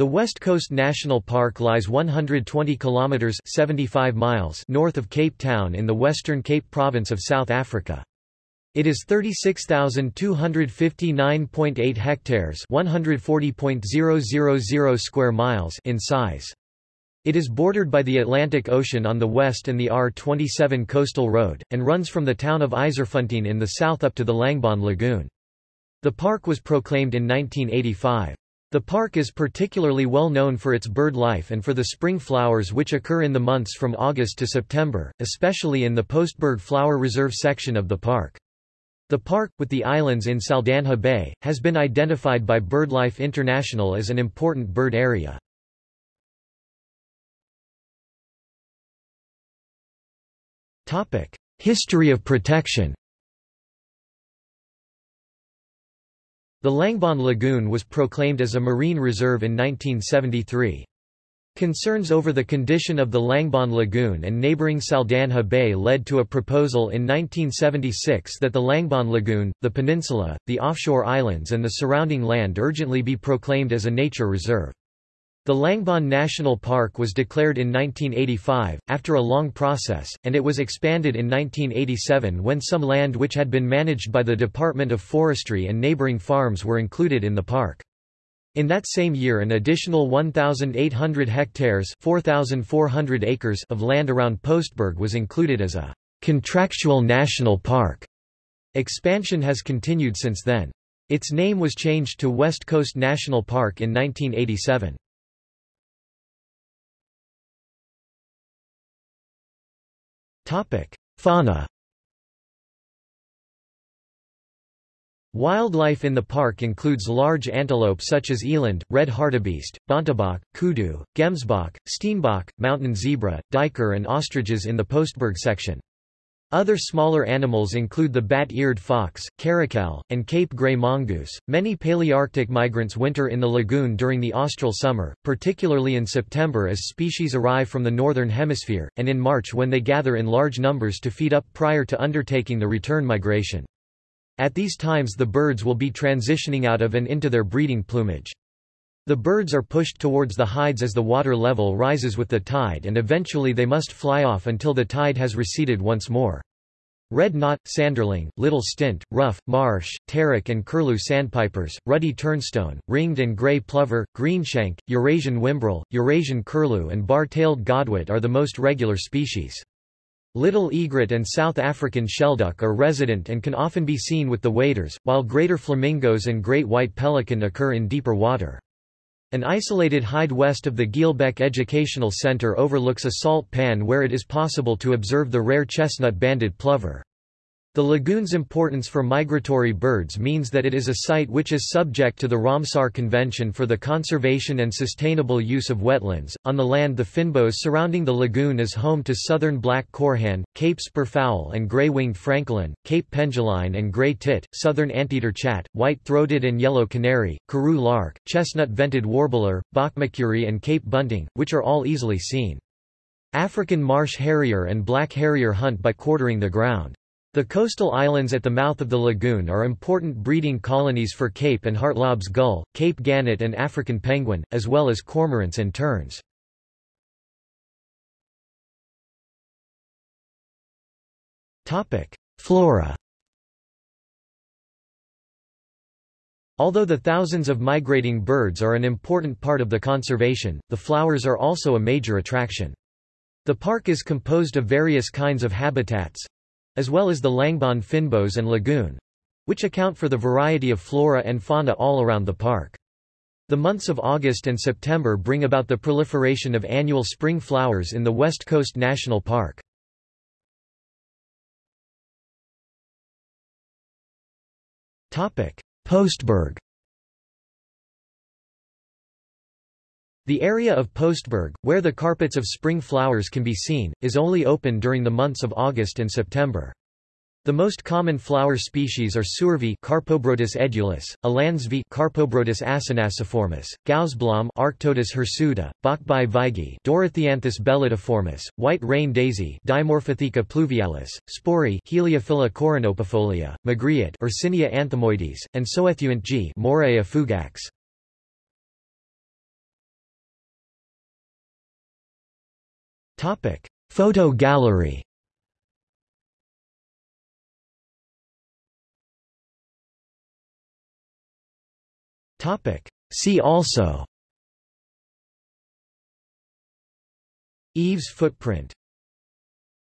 The West Coast National Park lies 120 kilometers 75 miles north of Cape Town in the Western Cape province of South Africa. It is 36,259.8 hectares, 140.000 square miles in size. It is bordered by the Atlantic Ocean on the west and the R27 coastal road, and runs from the town of Yzerfontein in the south up to the Langebaan Lagoon. The park was proclaimed in 1985. The park is particularly well known for its bird life and for the spring flowers which occur in the months from August to September, especially in the Postberg Flower Reserve section of the park. The park, with the islands in Saldanha Bay, has been identified by BirdLife International as an important bird area. History of protection The Langebaan Lagoon was proclaimed as a marine reserve in 1973. Concerns over the condition of the Langebaan Lagoon and neighboring Saldanha Bay led to a proposal in 1976 that the Langebaan Lagoon, the peninsula, the offshore islands and the surrounding land urgently be proclaimed as a nature reserve. The Langebaan National Park was declared in 1985, after a long process, and it was expanded in 1987 when some land which had been managed by the Department of Forestry and neighboring farms were included in the park. In that same year an additional 1,800 hectares 4,400 acres of land around Postberg was included as a contractual national park. Expansion has continued since then. Its name was changed to West Coast National Park in 1987. Fauna Wildlife in the park includes large antelope such as eland, red hartebeest, bontebok, kudu, gemsbok, steenbok, mountain zebra, duiker and ostriches in the Postberg section. Other smaller animals include the bat-eared fox, caracal, and Cape gray mongoose. Many Palearctic migrants winter in the lagoon during the austral summer, particularly in September as species arrive from the northern hemisphere, and in March when they gather in large numbers to feed up prior to undertaking the return migration. At these times the birds will be transitioning out of and into their breeding plumage. The birds are pushed towards the hides as the water level rises with the tide and eventually they must fly off until the tide has receded once more. Red knot, sanderling, little stint, ruff, marsh, Terek and curlew sandpipers, ruddy turnstone, ringed and grey plover, greenshank, Eurasian whimbrel, Eurasian curlew and bar-tailed godwit are the most regular species. Little egret and South African shelduck are resident and can often be seen with the waders, while greater flamingos and great white pelican occur in deeper water. An isolated hide west of the Geelbek Educational Centre overlooks a salt pan where it is possible to observe the rare chestnut-banded plover. The lagoon's importance for migratory birds means that it is a site which is subject to the Ramsar Convention for the Conservation and Sustainable Use of Wetlands. On the land, the fynbos surrounding the lagoon is home to southern black korhaan, Cape spurfowl and gray-winged francolin, Cape penduline and gray tit, southern anteater chat, white-throated and yellow canary, Karoo lark, chestnut-vented warbler, bokmakierie and Cape bunting, which are all easily seen. African marsh harrier and black harrier hunt by quartering the ground. The coastal islands at the mouth of the lagoon are important breeding colonies for Cape and Hartlaub's gull, Cape gannet and African penguin, as well as cormorants and terns. Flora Although the thousands of migrating birds are an important part of the conservation, the flowers are also a major attraction. The park is composed of various kinds of habitats, as well as the Langebaan fynbos and lagoon, which account for the variety of flora and fauna all around the park. The months of August and September bring about the proliferation of annual spring flowers in the West Coast National Park. Postberg The area of Postberg, where the carpets of spring flowers can be seen, is only open during the months of August and September. The most common flower species are Soervie Carpobrotus edulis, Alansvie Carpobrotus acinaciformis, Gousblom Arctotis hirsuta, Bachbai vigi Dorotheanthus bellidiformis, white rain daisy Dimorphotheca pluvialis, Sporie Heliophila coronopifolia, Magritte Ursinia anthemoides, and Soethuant G. Fugax. Topic: Photo gallery. Topic: See also. Eve's footprint